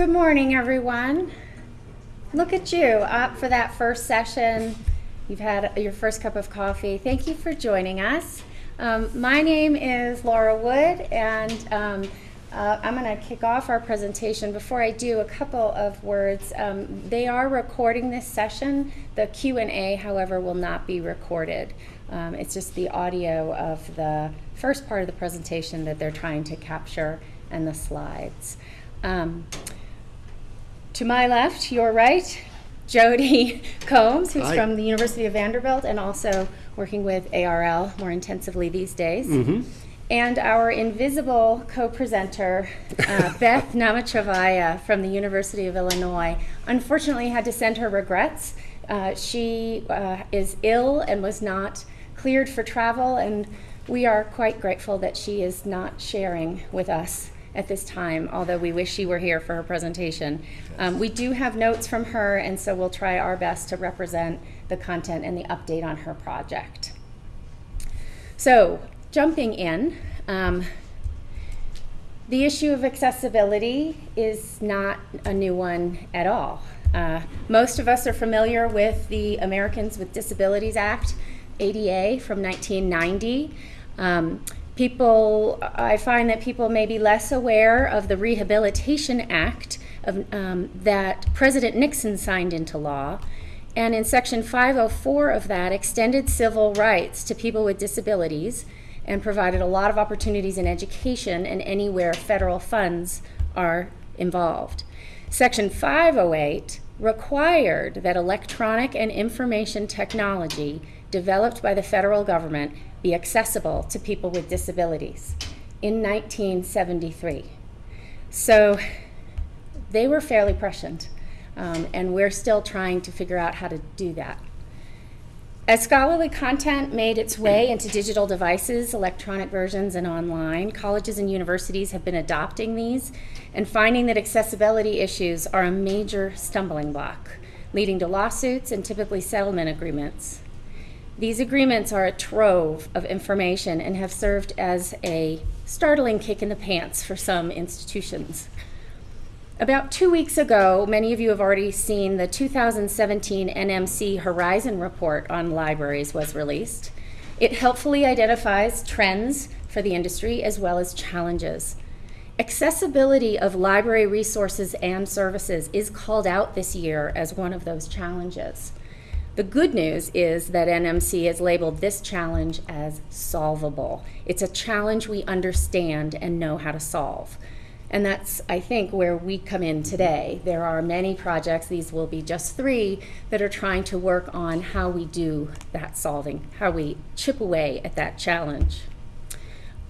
Good morning, everyone. Look at you up for that first session. You've had your first cup of coffee. Thank you for joining us. Um, my name is Laura Wood, and um, uh, I'm going to kick off our presentation. Before I do, a couple of words. Um, they are recording this session. The Q&A, however, will not be recorded. Um, it's just the audio of the first part of the presentation that they're trying to capture and the slides. Um, to my left, your right, Jody Combs, who's Hi. from the University of Vanderbilt and also working with ARL more intensively these days. Mm-hmm. And our invisible co-presenter, uh, Beth Namachchivaya from the University of Illinois, unfortunately had to send her regrets. Uh, she uh, is ill and was not cleared for travel, and we are quite grateful that she is not sharing with us at this time, although we wish she were here for her presentation. Um, we do have notes from her, and so we'll try our best to represent the content and the update on her project. So, jumping in, um, the issue of accessibility is not a new one at all. Uh, most of us are familiar with the Americans with Disabilities Act, ADA, from 1990. Um, people, I find that people may be less aware of the Rehabilitation Act of, um, that President Nixon signed into law. And in Section 504 of that, extended civil rights to people with disabilities and provided a lot of opportunities in education and anywhere federal funds are involved. Section 508 required that electronic and information technology developed by the federal government be accessible to people with disabilities in 1973. So they were fairly prescient, um, and we're still trying to figure out how to do that. As scholarly content made its way into digital devices, electronic versions, and online, colleges and universities have been adopting these and finding that accessibility issues are a major stumbling block, leading to lawsuits and typically settlement agreements. These agreements are a trove of information and have served as a startling kick in the pants for some institutions. About two weeks ago, many of you have already seen the 2017 NMC Horizon Report on libraries was released. It helpfully identifies trends for the industry as well as challenges. Accessibility of library resources and services is called out this year as one of those challenges. The good news is that NMC has labeled this challenge as solvable. It's a challenge we understand and know how to solve. And that's, I think, where we come in today. There are many projects, these will be just three, that are trying to work on how we do that solving, how we chip away at that challenge.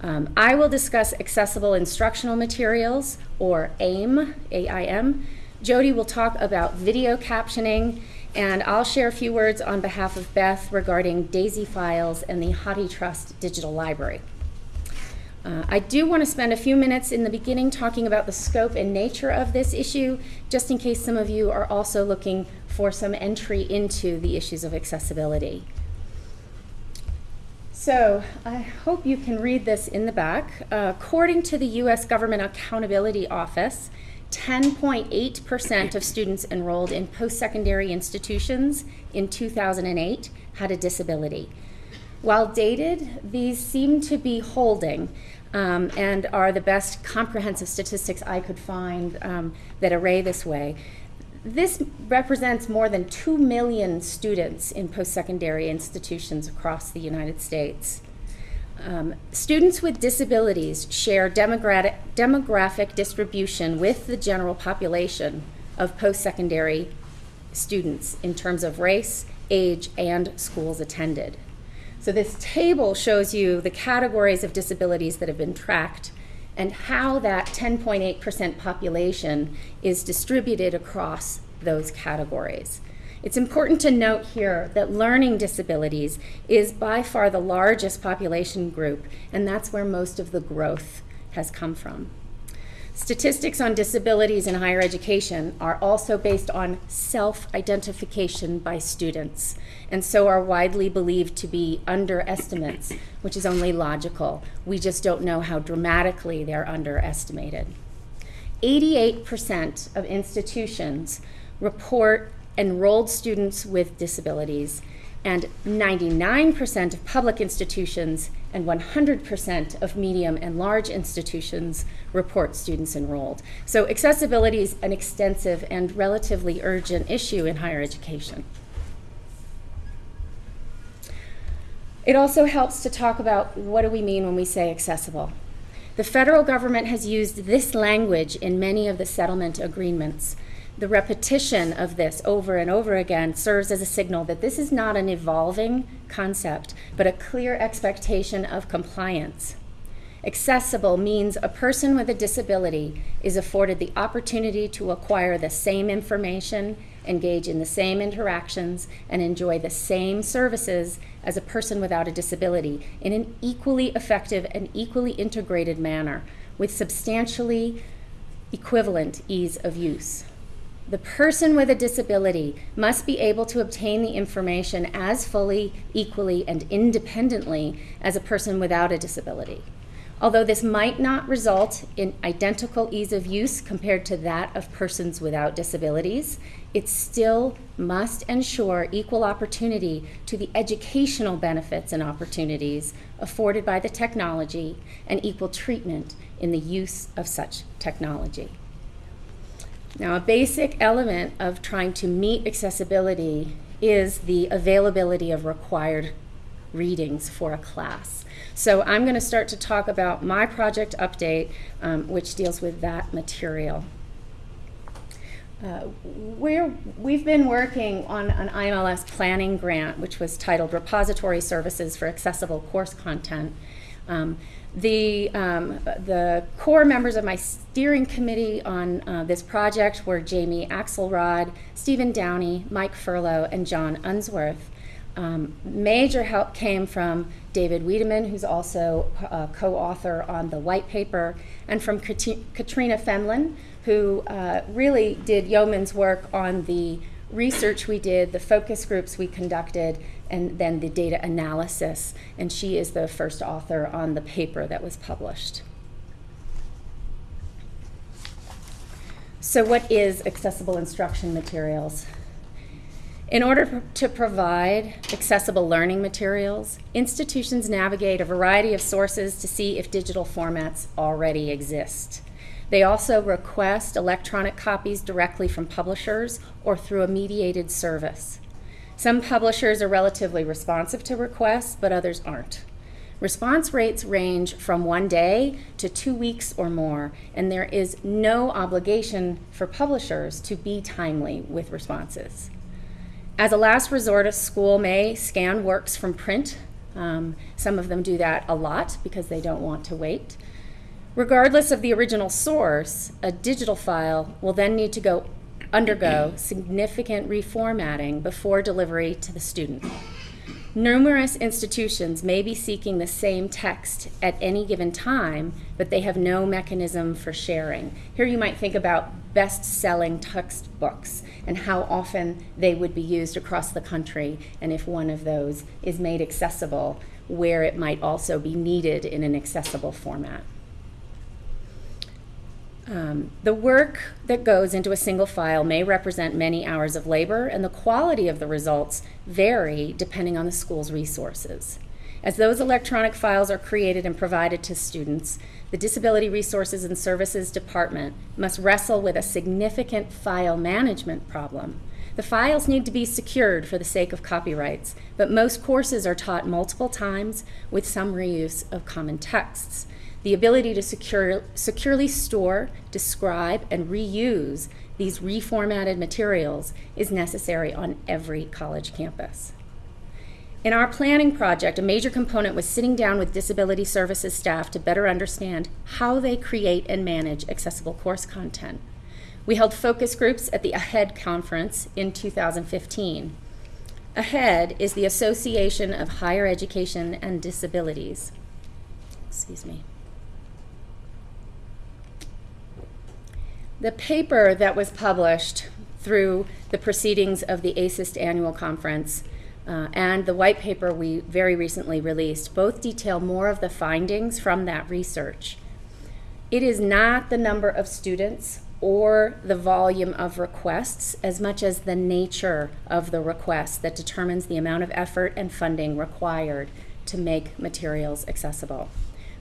Um, I will discuss accessible instructional materials, or AIM, A-I-M. Jody will talk about video captioning, and I'll share a few words on behalf of Beth regarding DAISY files and the HathiTrust Digital Library. Uh, I do want to spend a few minutes in the beginning talking about the scope and nature of this issue, just in case some of you are also looking for some entry into the issues of accessibility. So I hope you can read this in the back. Uh, according to the U.S. Government Accountability Office, 10.8% of students enrolled in post-secondary institutions in 2008 had a disability. While dated, these seem to be holding um, and are the best comprehensive statistics I could find um, that array this way. This represents more than 2 million students in post-secondary institutions across the United States. Um, students with disabilities share demographic, demographic distribution with the general population of post-secondary students in terms of race, age, and schools attended. So this table shows you the categories of disabilities that have been tracked and how that 10.8% population is distributed across those categories. It's important to note here that learning disabilities is by far the largest population group, and that's where most of the growth has come from. Statistics on disabilities in higher education are also based on self-identification by students, and so are widely believed to be underestimates, which is only logical. We just don't know how dramatically they're underestimated. 88% of institutions report enrolled students with disabilities, and 99% of public institutions and 100% of medium and large institutions report students enrolled. So accessibility is an extensive and relatively urgent issue in higher education. It also helps to talk about what do we mean when we say accessible. The federal government has used this language in many of the settlement agreements. The repetition of this over and over again serves as a signal that this is not an evolving concept, but a clear expectation of compliance. Accessible means a person with a disability is afforded the opportunity to acquire the same information, engage in the same interactions, and enjoy the same services as a person without a disability in an equally effective and equally integrated manner with substantially equivalent ease of use. The person with a disability must be able to obtain the information as fully, equally, and independently as a person without a disability. Although this might not result in identical ease of use compared to that of persons without disabilities, it still must ensure equal opportunity to the educational benefits and opportunities afforded by the technology and equal treatment in the use of such technology. Now, a basic element of trying to meet accessibility is the availability of required readings for a class. So I'm going to start to talk about my project update, um, which deals with that material. Uh, we're, we've been working on an IMLS planning grant, which was titled Repository Services for Accessible Course Content. Um, the, um, the core members of my steering committee on uh, this project were Jamie Axelrod, Stephen Downie, Mike Furlough, and John Unsworth. Um, major help came from David Wiedemann, who's also a co-author on the white paper, and from Katrina Fenlon, who uh, really did yeoman's work on the research we did, the focus groups we conducted, and then the data analysis. And she is the first author on the paper that was published. So what is accessible instruction materials? In order to provide accessible learning materials, institutions navigate a variety of sources to see if digital formats already exist. They also request electronic copies directly from publishers or through a mediated service. Some publishers are relatively responsive to requests, but others aren't. Response rates range from one day to two weeks or more, and there is no obligation for publishers to be timely with responses. As a last resort, a school may scan works from print. Um, some of them do that a lot because they don't want to wait. Regardless of the original source, a digital file will then need to go undergo significant reformatting before delivery to the student. Numerous institutions may be seeking the same text at any given time, but they have no mechanism for sharing. Here you might think about best-selling textbooks and how often they would be used across the country, and if one of those is made accessible, where it might also be needed in an accessible format. Um, the work that goes into a single file may represent many hours of labor, and the quality of the results vary depending on the school's resources. As those electronic files are created and provided to students, the Disability Resources and Services Department must wrestle with a significant file management problem. The files need to be secured for the sake of copyrights, but most courses are taught multiple times with some reuse of common texts. The ability to secure, securely store, describe, and reuse these reformatted materials is necessary on every college campus. In our planning project, a major component was sitting down with disability services staff to better understand how they create and manage accessible course content. We held focus groups at the AHEAD conference in 2015. AHEAD is the Association of Higher Education and Disabilities. Excuse me. The paper that was published through the proceedings of the ASIST annual conference uh, and the white paper we very recently released both detail more of the findings from that research. It is not the number of students or the volume of requests as much as the nature of the request that determines the amount of effort and funding required to make materials accessible.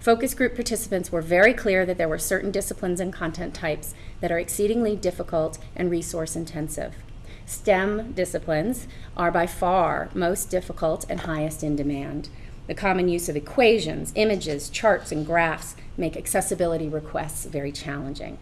Focus group participants were very clear that there were certain disciplines and content types that are exceedingly difficult and resource intensive. STEM disciplines are by far most difficult and highest in demand. The common use of equations, images, charts, and graphs make accessibility requests very challenging.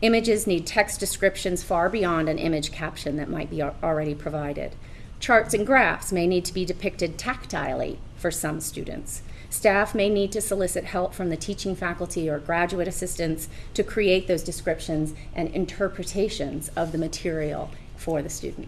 Images need text descriptions far beyond an image caption that might be already provided. Charts and graphs may need to be depicted tactilely for some students. Staff may need to solicit help from the teaching faculty or graduate assistants to create those descriptions and interpretations of the material for the student.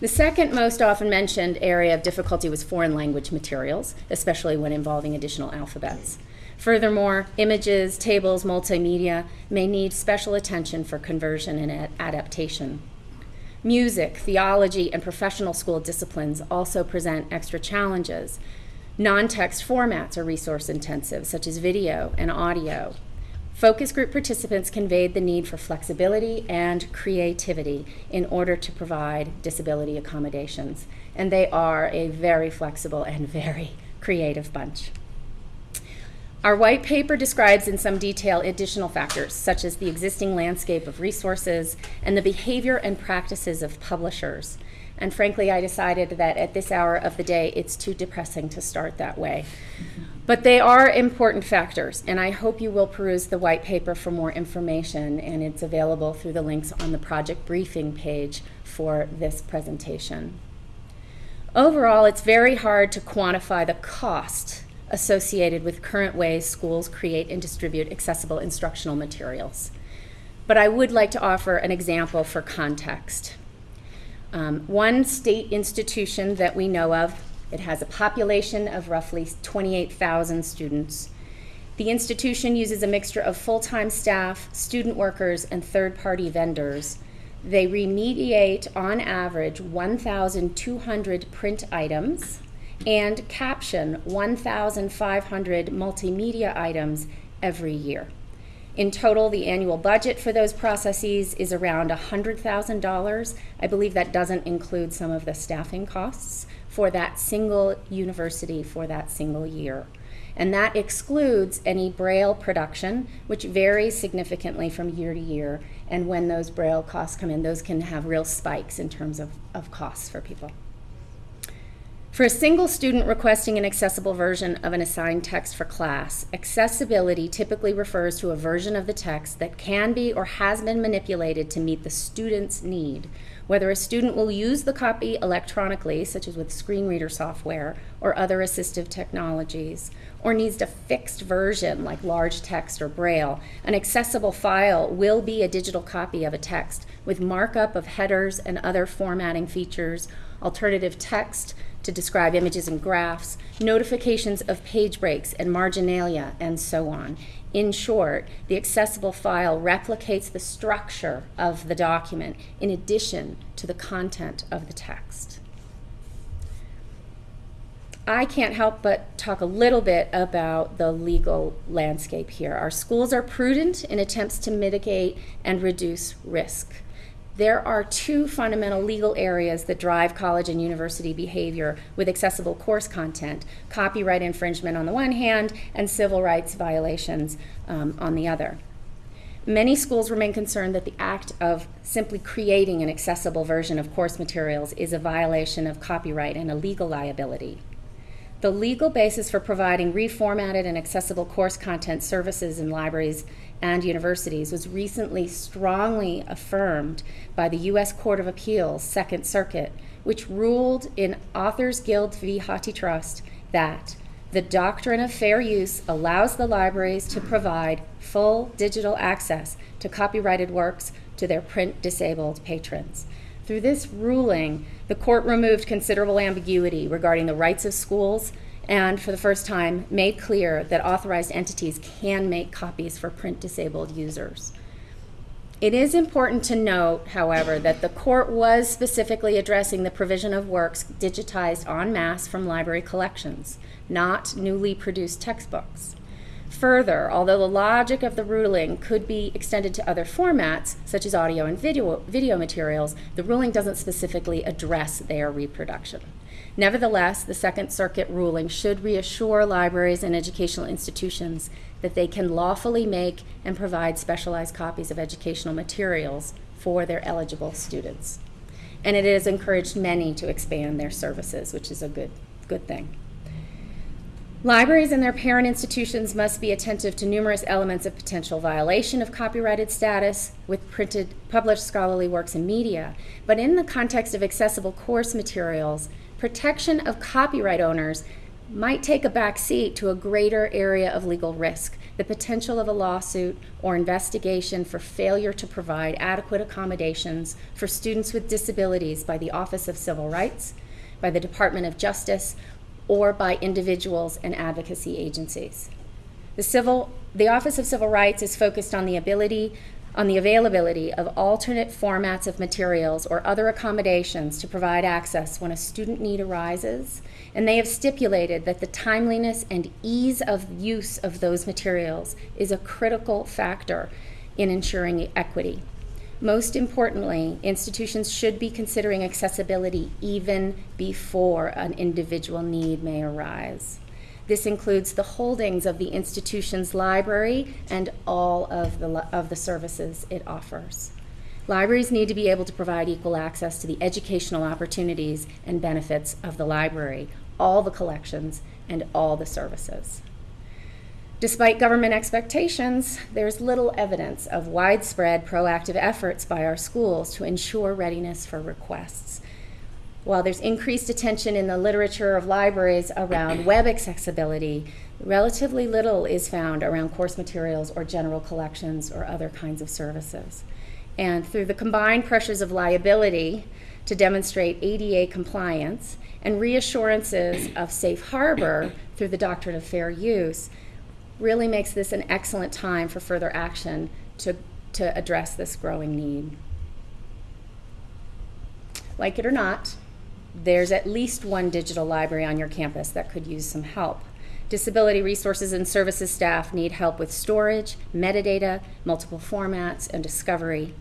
The second most often mentioned area of difficulty was foreign language materials, especially when involving additional alphabets. Furthermore, images, tables, multimedia may need special attention for conversion and adaptation. Music, theology, and professional school disciplines also present extra challenges. Non-text formats are resource intensive, such as video and audio. Focus group participants conveyed the need for flexibility and creativity in order to provide disability accommodations. And they are a very flexible and very creative bunch. Our white paper describes in some detail additional factors, such as the existing landscape of resources and the behavior and practices of publishers. And frankly, I decided that at this hour of the day, it's too depressing to start that way. But they are important factors, and I hope you will peruse the white paper for more information, and it's available through the links on the project briefing page for this presentation. Overall, it's very hard to quantify the cost associated with current ways schools create and distribute accessible instructional materials. But I would like to offer an example for context. Um, one state institution that we know of, it has a population of roughly 28,000 students. The institution uses a mixture of full-time staff, student workers, and third-party vendors. They remediate, on average, 1,200 print items, and caption 1,500 multimedia items every year. In total, the annual budget for those processes is around $100,000. I believe that doesn't include some of the staffing costs for that single university for that single year. And that excludes any Braille production, which varies significantly from year to year. And when those Braille costs come in, those can have real spikes in terms of, of costs for people. For a single student requesting an accessible version of an assigned text for class, accessibility typically refers to a version of the text that can be or has been manipulated to meet the student's need. Whether a student will use the copy electronically, such as with screen reader software or other assistive technologies, or needs a fixed version like large text or braille, an accessible file will be a digital copy of a text with markup of headers and other formatting features, alternative text, to describe images and graphs, notifications of page breaks and marginalia, and so on. In short, the accessible file replicates the structure of the document in addition to the content of the text. I can't help but talk a little bit about the legal landscape here. Our schools are prudent in attempts to mitigate and reduce risk there are two fundamental legal areas that drive college and university behavior with accessible course content copyright infringement on the one hand, and civil rights violations um, on the other. Many schools remain concerned that the act of simply creating an accessible version of course materials is a violation of copyright and a legal liability. The legal basis for providing reformatted and accessible course content services in libraries and universities was recently strongly affirmed by the U.S. Court of Appeals, Second Circuit, which ruled in Authors Guild v. HathiTrust that the doctrine of fair use allows the libraries to provide full digital access to copyrighted works to their print disabled patrons. Through this ruling, the court removed considerable ambiguity regarding the rights of schools and for the first time made clear that authorized entities can make copies for print disabled users. It is important to note, however, that the court was specifically addressing the provision of works digitized en masse from library collections, not newly produced textbooks. Further, although the logic of the ruling could be extended to other formats, such as audio and video, video materials, the ruling doesn't specifically address their reproduction. Nevertheless, the Second Circuit ruling should reassure libraries and educational institutions that they can lawfully make and provide specialized copies of educational materials for their eligible students. And it has encouraged many to expand their services, which is a good, good thing. Libraries and their parent institutions must be attentive to numerous elements of potential violation of copyrighted status with printed, published scholarly works and media. But in the context of accessible course materials, protection of copyright owners might take a back seat to a greater area of legal risk, the potential of a lawsuit or investigation for failure to provide adequate accommodations for students with disabilities by the Office of Civil Rights, by the Department of Justice, or by individuals and advocacy agencies. The, civil, the Office of Civil Rights is focused on the ability on the availability of alternate formats of materials or other accommodations to provide access when a student need arises, and they have stipulated that the timeliness and ease of use of those materials is a critical factor in ensuring equity. Most importantly, institutions should be considering accessibility even before an individual need may arise. This includes the holdings of the institution's library and all of the, of the services it offers. Libraries need to be able to provide equal access to the educational opportunities and benefits of the library, all the collections, and all the services. Despite government expectations, there's little evidence of widespread proactive efforts by our schools to ensure readiness for requests. While there's increased attention in the literature of libraries around web accessibility, relatively little is found around course materials or general collections or other kinds of services. And through the combined pressures of liability to demonstrate ADA compliance and reassurances of safe harbor through the doctrine of fair use, really makes this an excellent time for further action to, to address this growing need. Like it or not, there's at least one digital library on your campus that could use some help. Disability resources and services staff need help with storage, metadata, multiple formats, and discovery.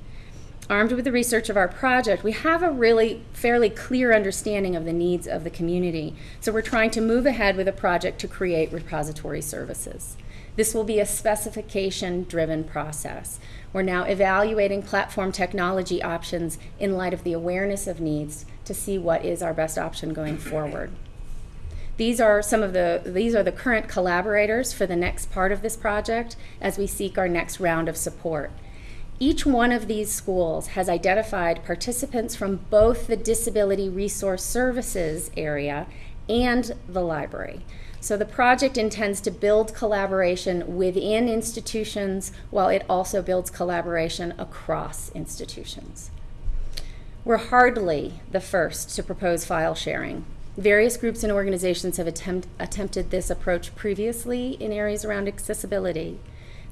Armed with the research of our project, we have a really fairly clear understanding of the needs of the community. So we're trying to move ahead with a project to create repository services. This will be a specification driven process. We're now evaluating platform technology options in light of the awareness of needs to see what is our best option going forward. These are some of the these are the current collaborators for the next part of this project as we seek our next round of support. Each one of these schools has identified participants from both the Disability Resource Services area and the library. So the project intends to build collaboration within institutions while it also builds collaboration across institutions. We're hardly the first to propose file sharing. Various groups and organizations have attempt, attempted this approach previously in areas around accessibility.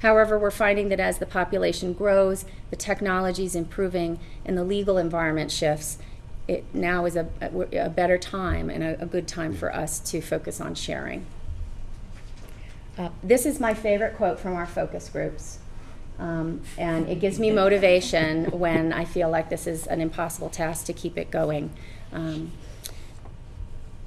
However, we're finding that as the population grows, the technology is improving, and the legal environment shifts, it now is a, a better time and a, a, good time for us to focus on sharing. Uh, this is my favorite quote from our focus groups. Um, and it gives me motivation when I feel like this is an impossible task to keep it going. Um,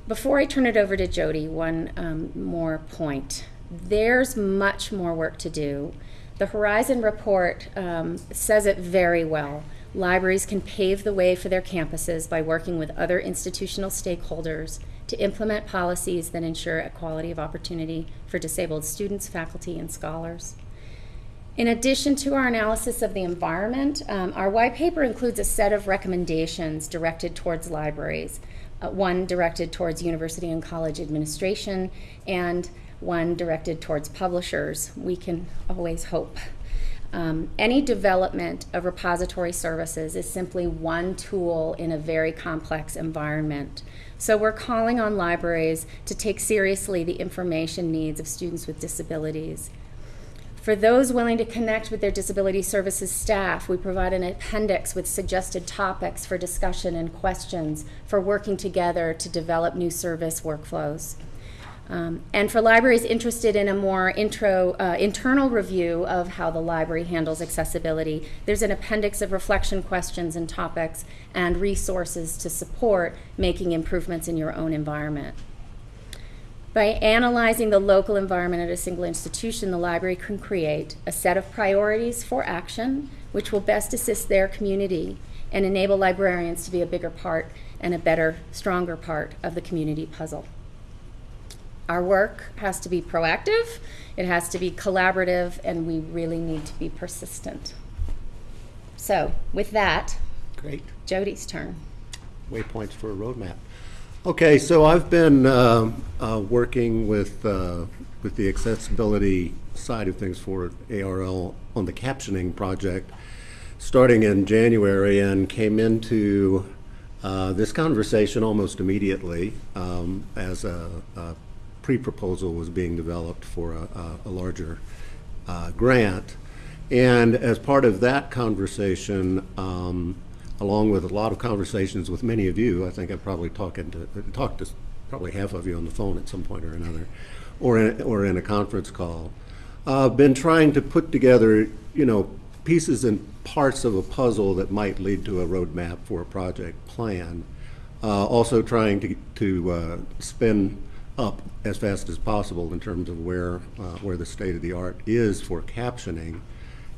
before I turn it over to Jody, one um, more point. There's much more work to do. The Horizon report um, says it very well. Libraries can pave the way for their campuses by working with other institutional stakeholders to implement policies that ensure equality of opportunity for disabled students, faculty, and scholars. In addition to our analysis of the environment, um, our white paper includes a set of recommendations directed towards libraries, uh, one directed towards university and college administration, and one directed towards publishers. We can always hope. Um, any development of repository services is simply one tool in a very complex environment. So we're calling on libraries to take seriously the information needs of students with disabilities. For those willing to connect with their disability services staff, we provide an appendix with suggested topics for discussion and questions for working together to develop new service workflows. Um, and for libraries interested in a more intro, uh, internal review of how the library handles accessibility, there's an appendix of reflection questions and topics and resources to support making improvements in your own environment. By analyzing the local environment at a single institution, the library can create a set of priorities for action which will best assist their community and enable librarians to be a bigger part and a better, stronger part of the community puzzle. Our work has to be proactive, it has to be collaborative, and we really need to be persistent. So, with that, Great. Jody's turn. Waypoints for a roadmap. Okay, so I've been uh, uh, working with, uh, with the accessibility side of things for ARL on the captioning project, starting in January, and came into uh, this conversation almost immediately um, as a, a pre-proposal was being developed for a, a- larger uh, grant. And as part of that conversation, um, along with a lot of conversations with many of you, I think I've probably talking to, talked to probably half of you on the phone at some point or another, or in, or in a conference call. Uh, been trying to put together, you know, pieces and parts of a puzzle that might lead to a roadmap for a project plan. Uh, also trying to, to uh, spin up as fast as possible in terms of where, uh, where the state of the art is for captioning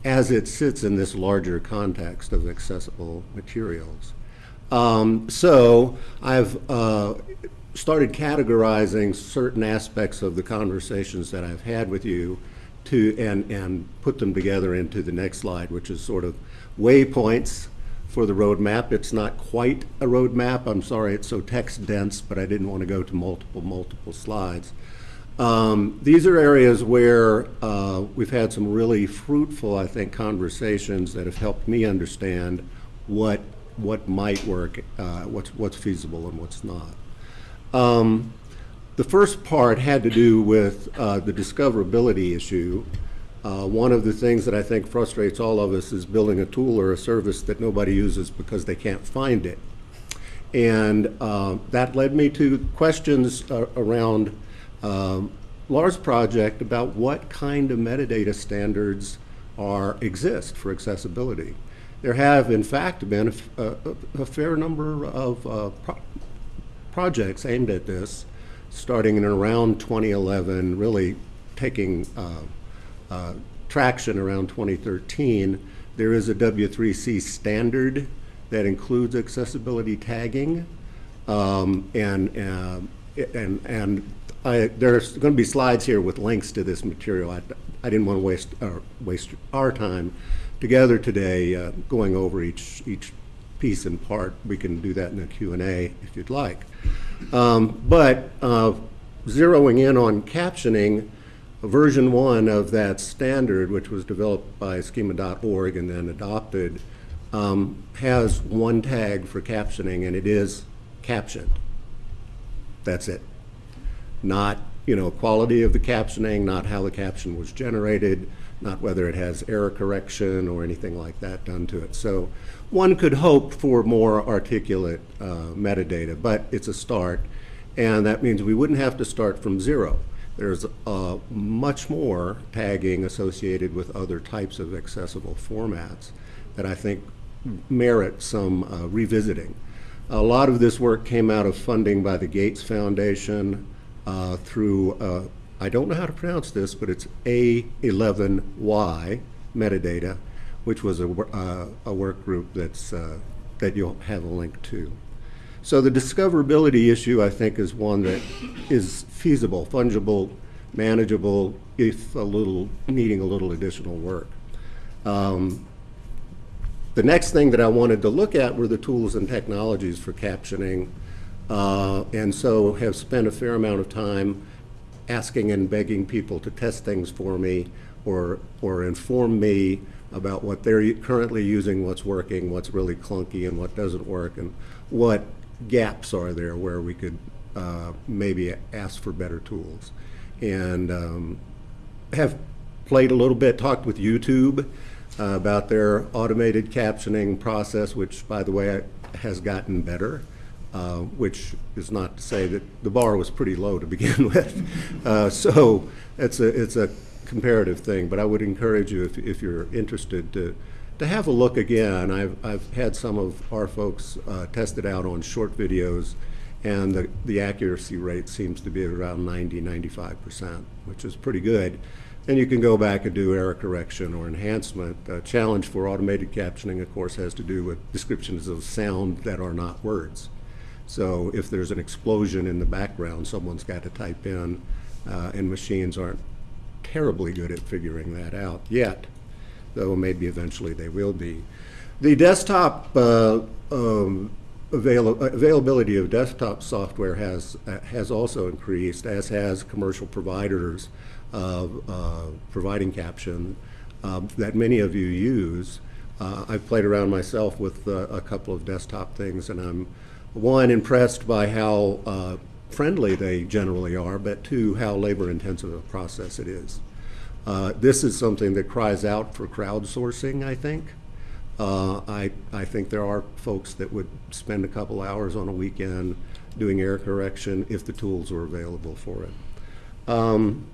as it sits in this larger context of accessible materials. Um, so I've uh, started categorizing certain aspects of the conversations that I've had with you to and and put them together into the next slide, which is sort of waypoints for the roadmap. It's not quite a roadmap. I'm sorry, it's so text dense, but I didn't want to go to multiple multiple slides. Um, these are areas where uh, we've had some really fruitful, I think, conversations that have helped me understand what what might work, uh, what's what's feasible and what's not. Um, the first part had to do with uh, the discoverability issue. Uh, one of the things that I think frustrates all of us is building a tool or a service that nobody uses because they can't find it. And uh, that led me to questions uh, around um, Laura's project about what kind of metadata standards are exist for accessibility. There have, in fact, been a fair number of uh, pro- projects aimed at this, starting in around 2011, really taking uh, traction around 2013. There is a W3C standard that includes accessibility tagging. Um, and, uh, and, and I, there's going to be slides here with links to this material. I, I didn't want to waste, uh, waste our time together today uh, going over each, each piece in part. We can do that in a Q&A if you'd like. Um, but uh, zeroing in on captioning, version one of that standard, which was developed by schema.org and then adopted, um, has one tag for captioning, and it is captioned. That's it. Not, you know, quality of the captioning, not how the caption was generated, not whether it has error correction or anything like that done to it. So one could hope for more articulate uh, metadata, but it's a start, and that means we wouldn't have to start from zero. There's uh, much more tagging associated with other types of accessible formats that I think merit some uh, revisiting. A lot of this work came out of funding by the Gates Foundation uh, through, uh, I don't know how to pronounce this, but it's A11Y metadata, which was a, uh, a work group that's, uh, that you'll have a link to. So the discoverability issue, I think, is one that is feasible, fungible, manageable, if a little, needing a little additional work. Um, the next thing that I wanted to look at were the tools and technologies for captioning, uh, and so have spent a fair amount of time asking and begging people to test things for me or, or inform me about what they're currently using, what's working, what's really clunky, and what doesn't work, and what gaps are there where we could uh, maybe ask for better tools. And um, have played a little bit, talked with YouTube uh, about their automated captioning process, which, by the way, has gotten better uh, which is not to say that the bar was pretty low to begin with. Uh, So it's a, it's a comparative thing, but I would encourage you, if, if you're interested, to, to have a look again. I've, I've had some of our folks uh, test it out on short videos, and the, the accuracy rate seems to be around 90, 95%, which is pretty good. And you can go back and do error correction or enhancement. The challenge for automated captioning, of course, has to do with descriptions of sound that are not words. So if there's an explosion in the background, someone's got to type in, uh, and machines aren't terribly good at figuring that out yet, though maybe eventually they will be. The desktop uh, um, avail- availability of desktop software has uh, has also increased, as has commercial providers of uh, providing caption um, that many of you use. Uh, I've played around myself with uh, a couple of desktop things, and I'm one impressed by how uh, friendly they generally are, but two, how labor-intensive a process it is. Uh, This is something that cries out for crowdsourcing, I think. Uh, I, I think there are folks that would spend a couple hours on a weekend doing error correction if the tools were available for it. Um,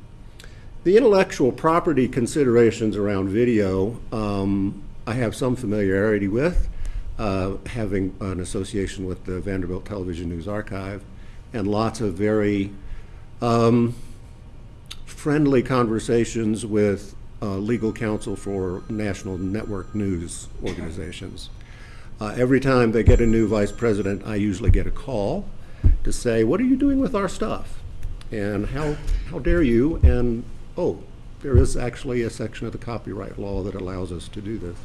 The intellectual property considerations around video, um, I have some familiarity with, uh, having an association with the Vanderbilt Television News Archive, and lots of very um, friendly conversations with uh, legal counsel for national network news organizations. Uh, every time they get a new vice president, I usually get a call to say, "What are you doing with our stuff?" And how how dare you? And oh, there is actually a section of the copyright law that allows us to do this.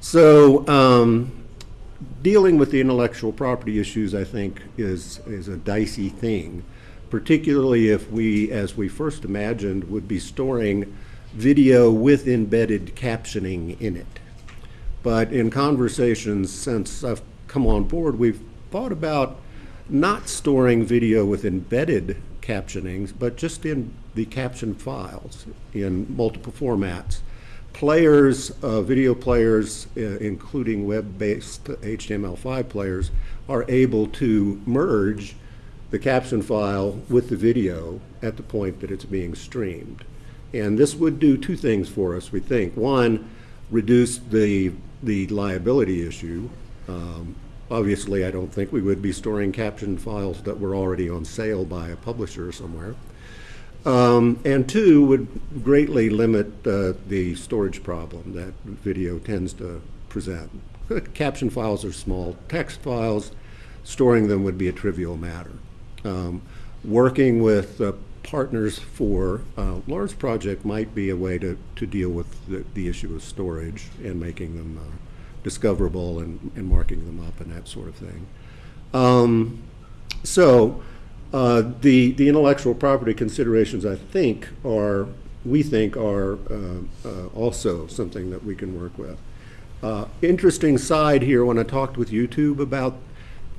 So. Um, dealing with the intellectual property issues, I think, is, is a dicey thing, particularly if we, as we first imagined, would be storing video with embedded captioning in it. But in conversations since I've come on board, we've thought about not storing video with embedded captionings, but just in the caption files in multiple formats players, uh, video players, uh, including web-based HTML5 players, are able to merge the caption file with the video at the point that it's being streamed. And this would do two things for us, we think. One, reduce the, the liability issue. Um, obviously, I don't think we would be storing caption files that were already on sale by a publisher somewhere. Um, and two, would greatly limit uh, the storage problem that video tends to present. Caption files are small text files. Storing them would be a trivial matter. Um, working with uh, partners for a large project might be a way to, to deal with the, the issue of storage and making them uh, discoverable and, and marking them up and that sort of thing. Um, so, uh, The, the intellectual property considerations, I think, are, we think are uh, uh, also something that we can work with. Uh, Interesting side here, when I talked with YouTube about,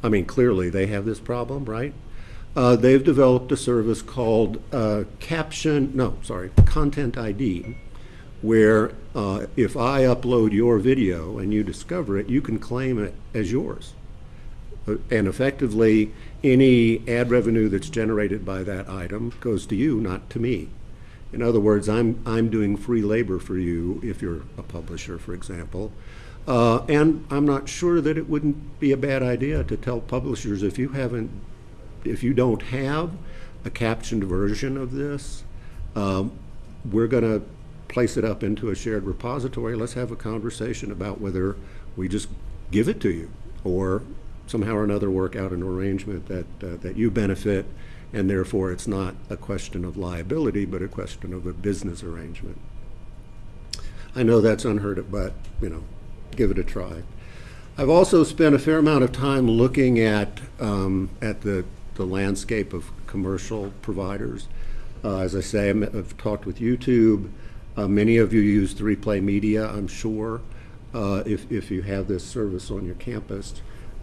I mean, clearly, they have this problem, right? Uh, They've developed a service called uh, Caption, no, sorry, Content ID, where uh, if I upload your video and you discover it, you can claim it as yours. Uh, And effectively, any ad revenue that's generated by that item goes to you, not to me. In other words, I'm, I'm doing free labor for you if you're a publisher, for example. Uh, and I'm not sure that it wouldn't be a bad idea to tell publishers if you haven't, if you don't have a captioned version of this, um, we're going to place it up into a shared repository. Let's have a conversation about whether we just give it to you or somehow or another work out an arrangement that, uh, that you benefit, and therefore it's not a question of liability, but a question of a business arrangement. I know that's unheard of, but, you know, give it a try. I've also spent a fair amount of time looking at, um, at the, the landscape of commercial providers. Uh, as I say, I'm- I've talked with YouTube. Uh, many of you use 3Play Media, I'm sure, uh, if, if you have this service on your campus.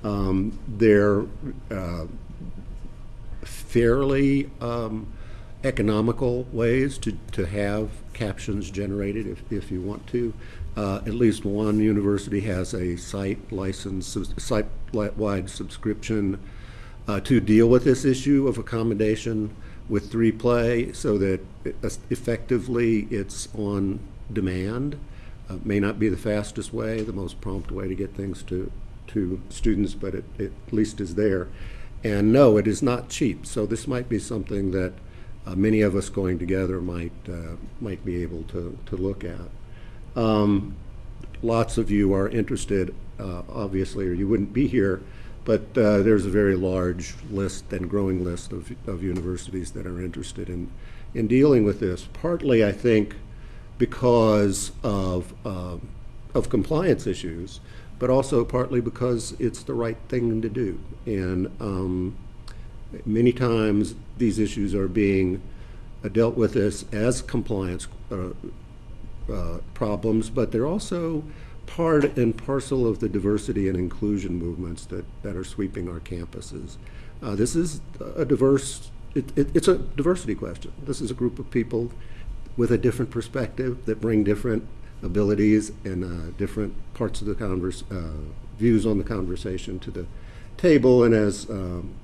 Um, They're uh, fairly um, economical ways to, to have captions generated if, if you want to. Uh, At least one university has a site license, site-wide subscription uh, to deal with this issue of accommodation with 3Play so that it- effectively it's on demand. Uh, May not be the fastest way, the most prompt way to get things to, to students, but it, it at least is there. And no, it is not cheap, so this might be something that uh, many of us going together might, uh, might be able to, to look at. Um, Lots of you are interested, uh, obviously, or you wouldn't be here, but uh, there's a very large list and growing list of, of universities that are interested in, in dealing with this. Partly, I think, because of, um, of compliance issues, but also partly because it's the right thing to do. And um, many times, these issues are being uh, dealt with as, as compliance uh, uh, problems, but they're also part and parcel of the diversity and inclusion movements that, that are sweeping our campuses. Uh, this is a diverse, it, it, it's a diversity question. This is a group of people with a different perspective that bring different abilities and uh, different parts of the converse, uh, views on the conversation to the table. And as um,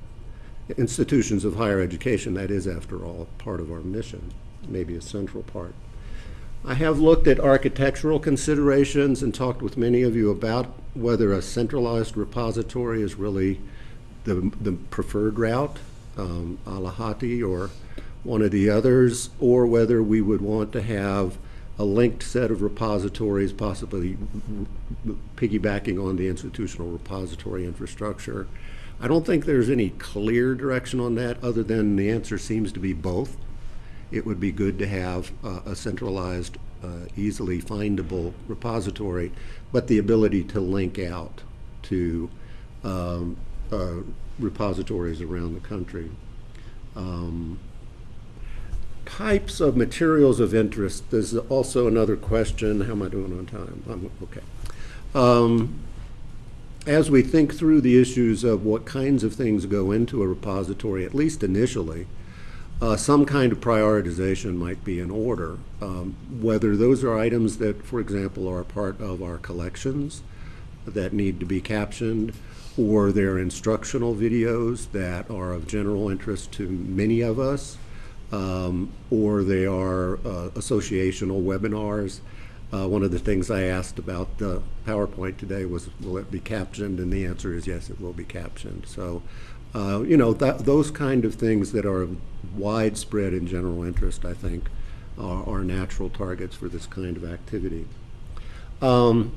institutions of higher education, that is, after all, part of our mission, maybe a central part. I have looked at architectural considerations and talked with many of you about whether a centralized repository is really the, the preferred route, um, Alahati or one of the others, or whether we would want to have a linked set of repositories, possibly piggybacking on the institutional repository infrastructure. I don't think there's any clear direction on that, other than the answer seems to be both it would be good to have uh, a centralized, uh, easily findable repository, but the ability to link out to um, uh, repositories around the country. Um, types of materials of interest, there's also another question. How am I doing on time? I'm okay. Um, as we think through the issues of what kinds of things go into a repository, at least initially, uh, some kind of prioritization might be in order. Um, whether those are items that, for example, are part of our collections that need to be captioned, or they're instructional videos that are of general interest to many of us, um, or they are uh, associational webinars. Uh, one of the things I asked about the PowerPoint today was, will it be captioned? And the answer is yes, it will be captioned. So uh, you know, that, those kind of things that are widespread and general interest, I think, are, are natural targets for this kind of activity. Um,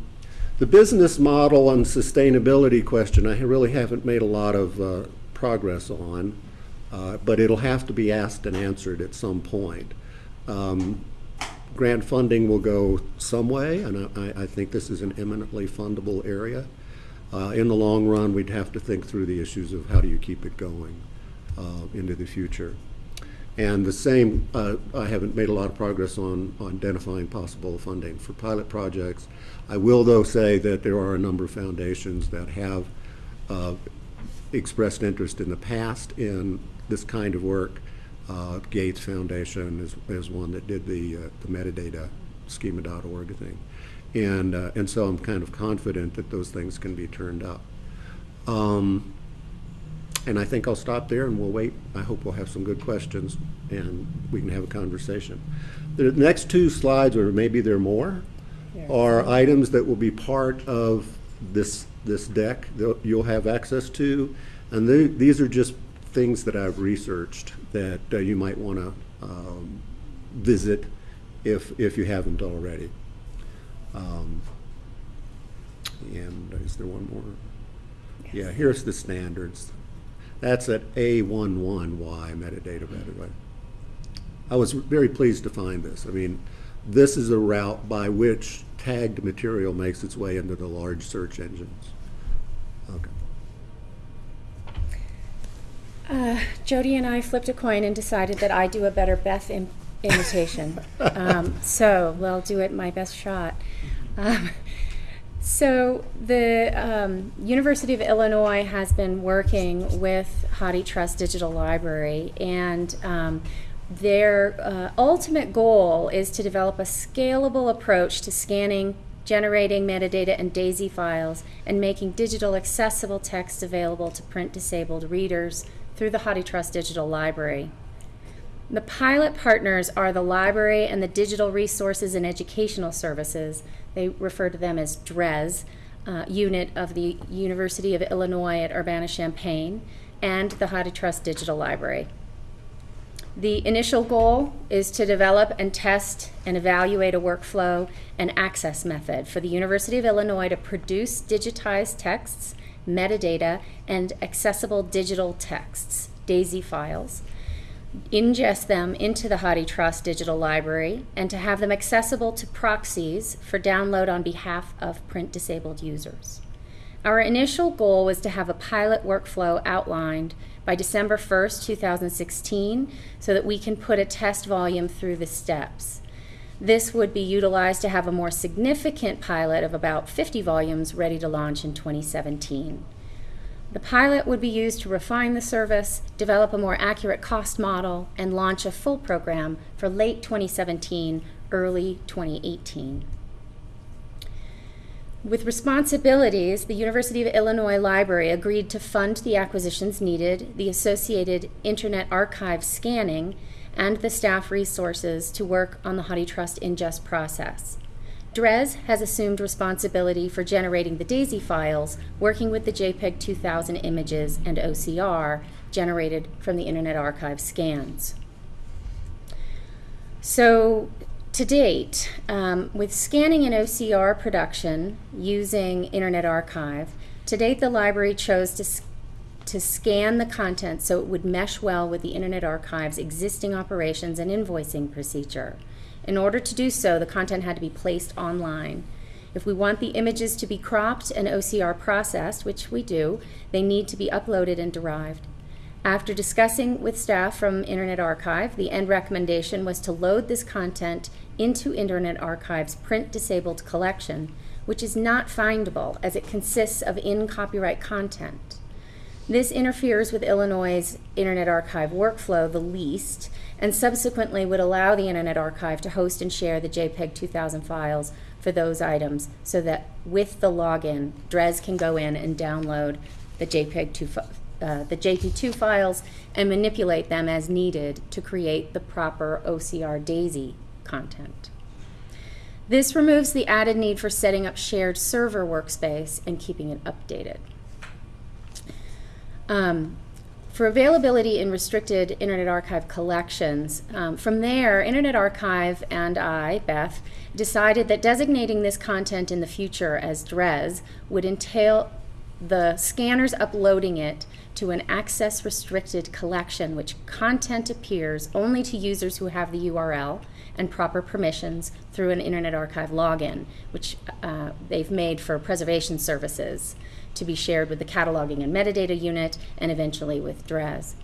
the business model and sustainability question, I really haven't made a lot of uh, progress on, uh, but it'll have to be asked and answered at some point. Um, grant funding will go some way, and I, I think this is an eminently fundable area. Uh, in the long run, we'd have to think through the issues of how do you keep it going uh, into the future. And the same, uh, I haven't made a lot of progress on, on identifying possible funding for pilot projects. I will, though, say that there are a number of foundations that have uh, expressed interest in the past in this kind of work. Uh, Gates Foundation is, is one that did the, uh, the metadata schema.org thing. And, uh, and so I'm kind of confident that those things can be turned up. Um, and I think I'll stop there and we'll wait. I hope we'll have some good questions and we can have a conversation. The next two slides, or maybe there are more, are items that will be part of this, this deck that you'll have access to. And the, these are just things that I've researched that uh, you might want to um, visit if, if you haven't already. Um, and is there one more? Yeah, here's the standards. That's at A11Y metadata, by the way. I was very pleased to find this. I mean, this is a route by which tagged material makes its way into the large search engines. Okay. Uh, Jody and I flipped a coin and decided that I do a better Beth im- imitation. um, so, well, do it my best shot. Um, so, the um, University of Illinois has been working with HathiTrust Digital Library, and um, their uh, ultimate goal is to develop a scalable approach to scanning generating metadata and DAISY files, and making digital accessible text available to print disabled readers through the HathiTrust Digital Library. The pilot partners are the library and the digital resources and educational services. They refer to them as DRES, uh, unit of the University of Illinois at Urbana-Champaign, and the HathiTrust Digital Library. The initial goal is to develop and test and evaluate a workflow and access method for the University of Illinois to produce digitized texts, metadata, and accessible digital texts, DAISY files, ingest them into the HathiTrust digital library, and to have them accessible to proxies for download on behalf of print disabled users. Our initial goal was to have a pilot workflow outlined by December 1st, 2016, so that we can put a test volume through the steps. This would be utilized to have a more significant pilot of about 50 volumes ready to launch in 2017. The pilot would be used to refine the service, develop a more accurate cost model, and launch a full program for late 2017, early 2018. With responsibilities, the University of Illinois Library agreed to fund the acquisitions needed, the associated Internet Archive scanning, and the staff resources to work on the HathiTrust ingest process. DRES has assumed responsibility for generating the DAISY files, working with the JPEG 2000 images and OCR generated from the Internet Archive scans. So to date, um, with scanning and OCR production using Internet Archive, to date the library chose to, to scan the content so it would mesh well with the Internet Archive's existing operations and invoicing procedure. In order to do so, the content had to be placed online. If we want the images to be cropped and OCR processed, which we do, they need to be uploaded and derived. After discussing with staff from Internet Archive, the end recommendation was to load this content into Internet Archive's print disabled collection, which is not findable as it consists of in copyright content. This interferes with Illinois' Internet Archive workflow the least, and subsequently would allow the Internet Archive to host and share the JPEG 2000 files for those items so that with the login, DRES can go in and download the JPEG 2 uh, the JP2 files and manipulate them as needed to create the proper OCR DAISY content. This removes the added need for setting up shared server workspace and keeping it updated. Um, for availability in restricted Internet Archive collections, um, from there, Internet Archive and I, Beth, decided that designating this content in the future as DRES would entail the scanners uploading it to an access restricted collection, which content appears only to users who have the URL and proper permissions through an Internet Archive login, which uh, they've made for preservation services to be shared with the cataloging and metadata unit and eventually with DRES.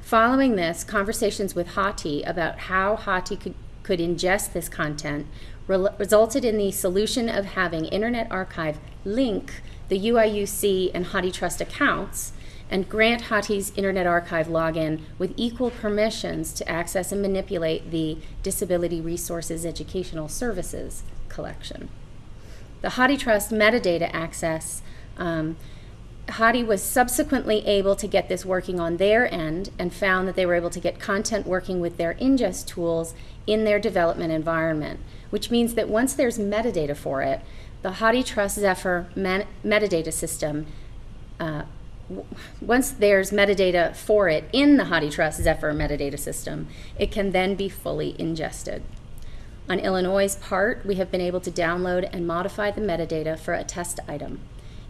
Following this, conversations with Hathi about how Hathi could, could ingest this content re resulted in the solution of having Internet Archive link the UIUC and HathiTrust accounts and grant Hathi's Internet Archive login with equal permissions to access and manipulate the Disability Resources Educational Services collection. The HathiTrust metadata access, um, Hathi was subsequently able to get this working on their end and found that they were able to get content working with their ingest tools in their development environment, which means that once there's metadata for it, the HathiTrust Zephir metadata system uh, once there's metadata for it in the HathiTrust Zephir metadata system, it can then be fully ingested. On Illinois' part, we have been able to download and modify the metadata for a test item.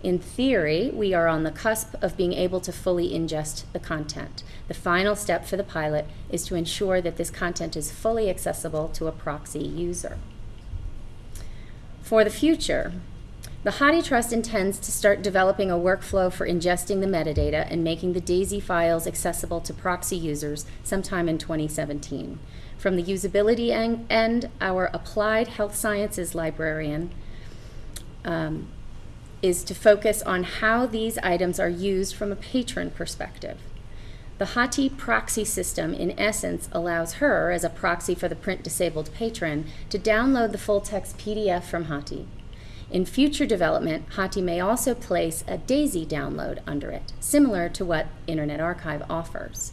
In theory, we are on the cusp of being able to fully ingest the content. The final step for the pilot is to ensure that this content is fully accessible to a proxy user. For the future, the HathiTrust intends to start developing a workflow for ingesting the metadata and making the DAISY files accessible to proxy users sometime in 2017. From the usability end, our applied health sciences librarian um, is to focus on how these items are used from a patron perspective. The Hathi proxy system, in essence, allows her, as a proxy for the print disabled patron, to download the full text PDF from Hathi In future development, Hathi may also place a DAISY download under it, similar to what Internet Archive offers.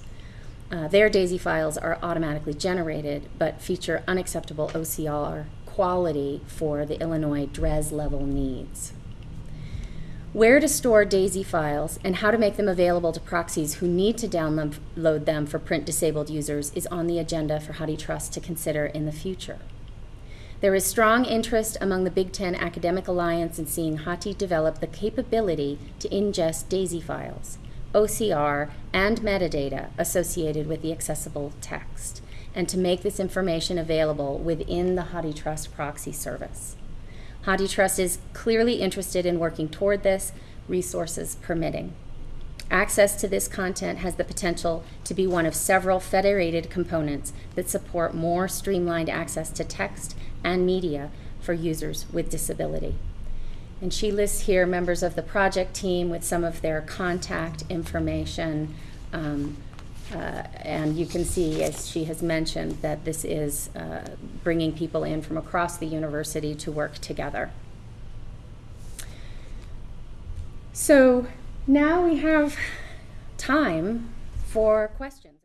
Uh, their DAISY files are automatically generated, but feature unacceptable OCR quality for the Illinois DRES level needs. Where to store DAISY files and how to make them available to proxies who need to download them for print disabled users is on the agenda for HathiTrust to consider in the future. There is strong interest among the Big Ten Academic Alliance in seeing Hathi develop the capability to ingest DAISY files, OCR, and metadata associated with the accessible text, and to make this information available within the HathiTrust proxy service. HathiTrust is clearly interested in working toward this, resources permitting. Access to this content has the potential to be one of several federated components that support more streamlined access to text and media for users with disability. And she lists here members of the project team with some of their contact information. Um, uh, and you can see, as she has mentioned, that this is uh, bringing people in from across the university to work together. So now we have time for questions.